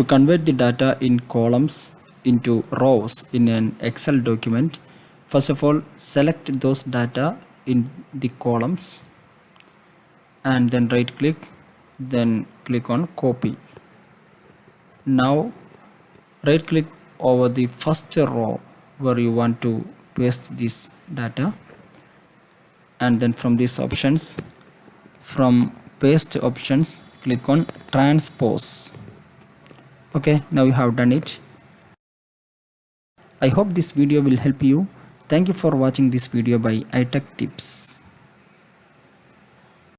To convert the data in columns into rows in an Excel document, first of all select those data in the columns and then right click then click on copy. Now right click over the first row where you want to paste this data and then from these options from paste options click on transpose okay now you have done it. I hope this video will help you. Thank you for watching this video by itech tips